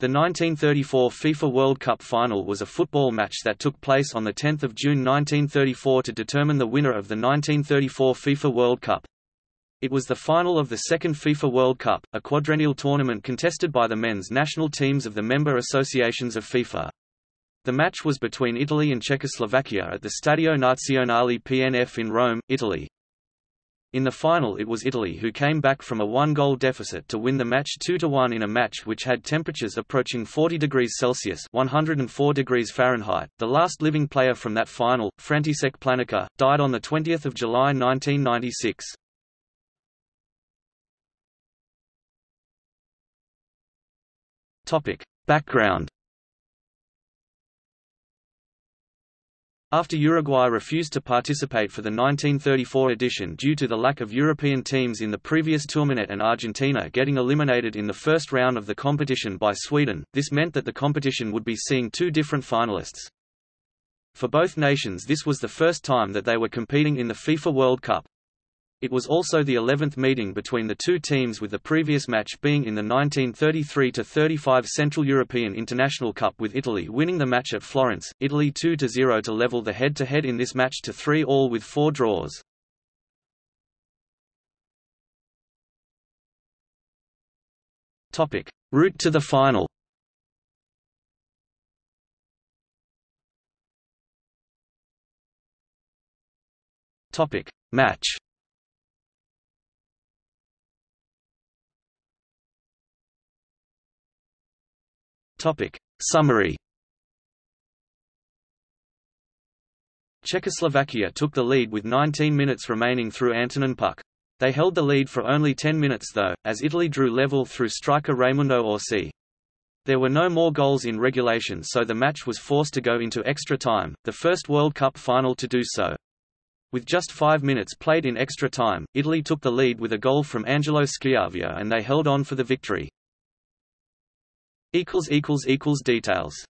The 1934 FIFA World Cup final was a football match that took place on 10 June 1934 to determine the winner of the 1934 FIFA World Cup. It was the final of the second FIFA World Cup, a quadrennial tournament contested by the men's national teams of the member associations of FIFA. The match was between Italy and Czechoslovakia at the Stadio Nazionale PNF in Rome, Italy. In the final it was Italy who came back from a one-goal deficit to win the match 2–1 in a match which had temperatures approaching 40 degrees Celsius 104 degrees Fahrenheit. The last living player from that final, František Plánička, died on 20 July 1996. Background After Uruguay refused to participate for the 1934 edition due to the lack of European teams in the previous tournament and Argentina getting eliminated in the first round of the competition by Sweden, this meant that the competition would be seeing two different finalists. For both nations this was the first time that they were competing in the FIFA World Cup. It was also the 11th meeting between the two teams with the previous match being in the 1933–35 Central European International Cup with Italy winning the match at Florence, Italy 2–0 to level the head-to-head -head in this match to 3 all with four draws. Route to the final. Match Topic. Summary Czechoslovakia took the lead with 19 minutes remaining through Antonin Puč. They held the lead for only 10 minutes though, as Italy drew level through striker Raimundo Orsi. There were no more goals in regulation so the match was forced to go into extra time, the first World Cup final to do so. With just five minutes played in extra time, Italy took the lead with a goal from Angelo Schiavio and they held on for the victory. Details